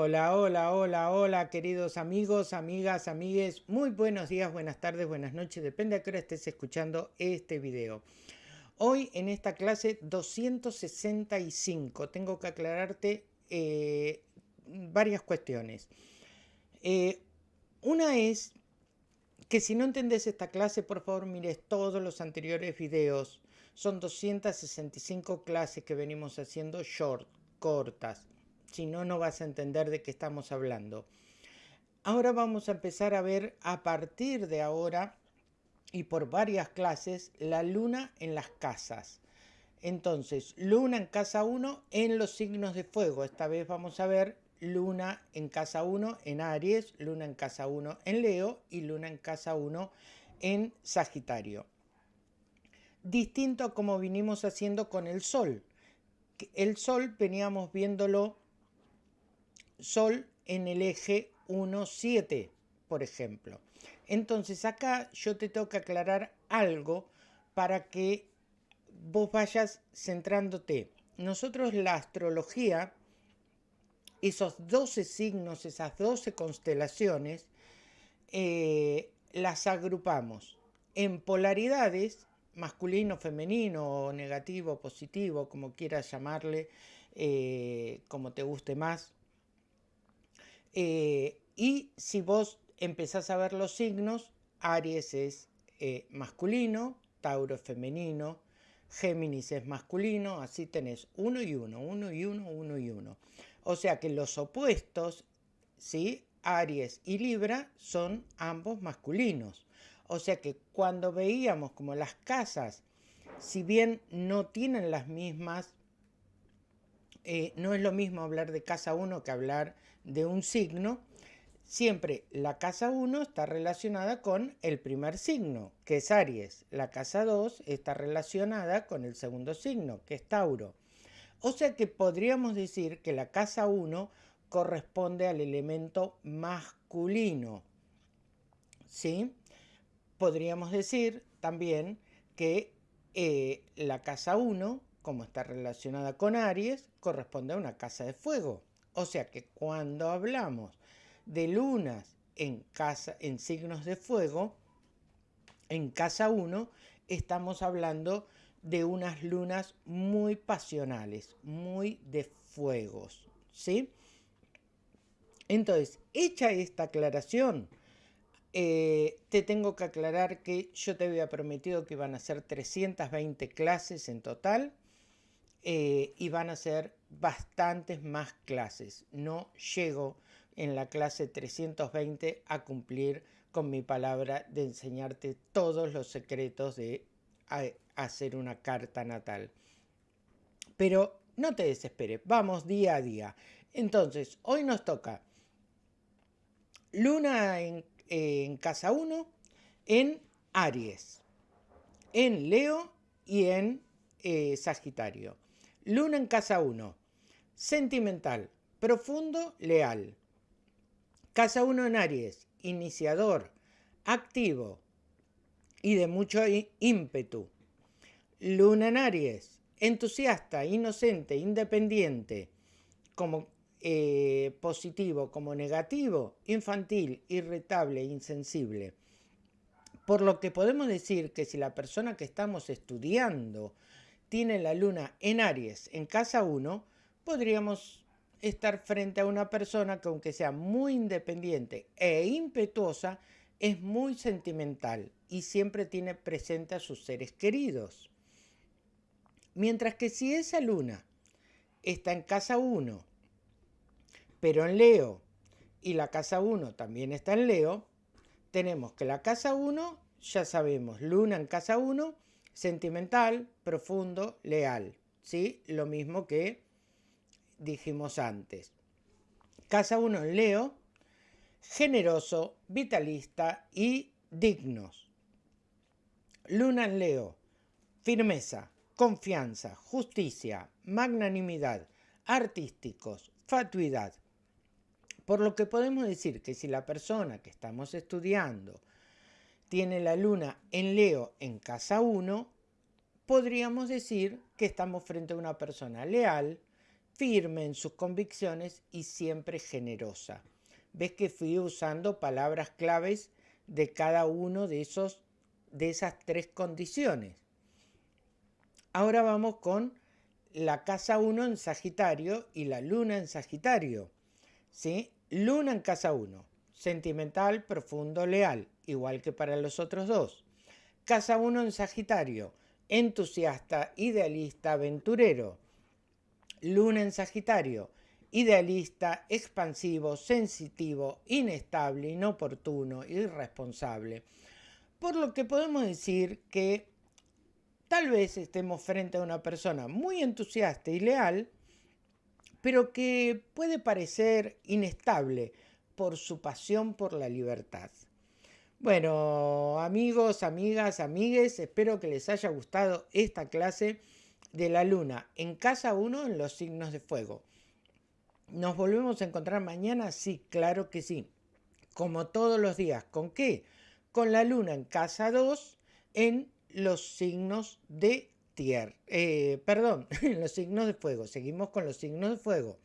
Hola, hola, hola, hola, queridos amigos, amigas, amigues. Muy buenos días, buenas tardes, buenas noches. Depende a qué hora estés escuchando este video. Hoy en esta clase 265 tengo que aclararte eh, varias cuestiones. Eh, una es que si no entendés esta clase, por favor mires todos los anteriores videos. Son 265 clases que venimos haciendo short, cortas si no, no vas a entender de qué estamos hablando. Ahora vamos a empezar a ver a partir de ahora y por varias clases la luna en las casas. Entonces, luna en casa 1 en los signos de fuego. Esta vez vamos a ver luna en casa 1 en Aries, luna en casa 1 en Leo y luna en casa 1 en Sagitario. Distinto a como vinimos haciendo con el sol. El sol veníamos viéndolo Sol en el eje 1,7, por ejemplo. Entonces acá yo te tengo que aclarar algo para que vos vayas centrándote. Nosotros la astrología, esos 12 signos, esas 12 constelaciones, eh, las agrupamos en polaridades, masculino, femenino, negativo, positivo, como quieras llamarle, eh, como te guste más, eh, y si vos empezás a ver los signos, Aries es eh, masculino, Tauro es femenino, Géminis es masculino, así tenés uno y uno, uno y uno, uno y uno. O sea que los opuestos, ¿sí? Aries y Libra son ambos masculinos. O sea que cuando veíamos como las casas, si bien no tienen las mismas, eh, no es lo mismo hablar de casa 1 que hablar de un signo, siempre la casa 1 está relacionada con el primer signo, que es Aries. La casa 2 está relacionada con el segundo signo, que es Tauro. O sea que podríamos decir que la casa 1 corresponde al elemento masculino. ¿Sí? Podríamos decir también que eh, la casa 1, como está relacionada con Aries, corresponde a una casa de fuego. O sea que cuando hablamos de lunas en, casa, en signos de fuego, en casa 1 estamos hablando de unas lunas muy pasionales, muy de fuegos, ¿sí? Entonces, hecha esta aclaración, eh, te tengo que aclarar que yo te había prometido que iban a ser 320 clases en total eh, y van a ser bastantes más clases. No llego en la clase 320 a cumplir con mi palabra de enseñarte todos los secretos de hacer una carta natal. Pero no te desesperes, vamos día a día. Entonces, hoy nos toca Luna en, casa 1, en Aries, en Leo y en eh, Sagitario. Luna en casa 1. Sentimental, profundo, leal. Casa 1 en Aries, iniciador, activo y de mucho ímpetu. Luna en Aries, entusiasta, inocente, independiente, como eh, positivo como negativo, infantil, irritable, insensible. Por lo que podemos decir que si la persona que estamos estudiando tiene la luna en Aries en casa 1, podríamos estar frente a una persona que aunque sea muy independiente e impetuosa, es muy sentimental y siempre tiene presente a sus seres queridos. Mientras que si esa luna está en casa 1, pero en Leo, y la casa 1 también está en Leo, tenemos que la casa 1, ya sabemos, luna en casa 1, sentimental, profundo, leal. ¿sí? Lo mismo que dijimos antes. Casa 1 en Leo, generoso, vitalista y dignos. Luna en Leo, firmeza, confianza, justicia, magnanimidad, artísticos, fatuidad. Por lo que podemos decir que si la persona que estamos estudiando tiene la luna en Leo en casa 1, podríamos decir que estamos frente a una persona leal, firme en sus convicciones y siempre generosa. Ves que fui usando palabras claves de cada uno de, esos, de esas tres condiciones. Ahora vamos con la casa 1 en Sagitario y la luna en Sagitario. ¿sí? Luna en casa 1, sentimental, profundo, leal, igual que para los otros dos. Casa 1 en Sagitario, entusiasta, idealista, aventurero. Luna en Sagitario, idealista, expansivo, sensitivo, inestable, inoportuno, irresponsable. Por lo que podemos decir que tal vez estemos frente a una persona muy entusiasta y leal, pero que puede parecer inestable por su pasión por la libertad. Bueno, amigos, amigas, amigues, espero que les haya gustado esta clase de la luna en casa 1 en los signos de fuego. ¿Nos volvemos a encontrar mañana? Sí, claro que sí. Como todos los días. ¿Con qué? Con la luna en casa 2 en los signos de tierra. Eh, perdón, en los signos de fuego. Seguimos con los signos de fuego.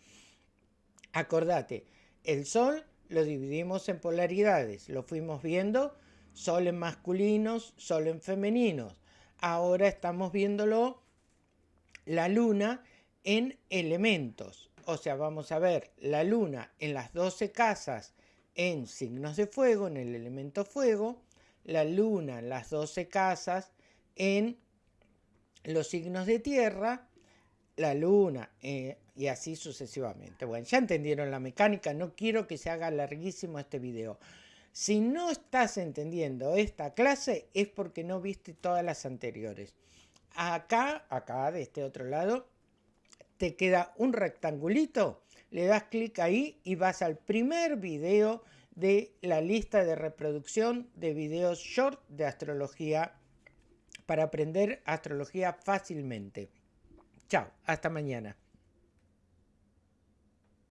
Acordate, el sol lo dividimos en polaridades. Lo fuimos viendo, sol en masculinos, sol en femeninos. Ahora estamos viéndolo la luna en elementos. O sea, vamos a ver la luna en las 12 casas en signos de fuego, en el elemento fuego, la luna en las 12 casas en los signos de tierra, la luna eh, y así sucesivamente. Bueno, ya entendieron la mecánica, no quiero que se haga larguísimo este video. Si no estás entendiendo esta clase es porque no viste todas las anteriores. Acá, acá de este otro lado, te queda un rectangulito, le das clic ahí y vas al primer video de la lista de reproducción de videos short de astrología para aprender astrología fácilmente. Chao, hasta mañana.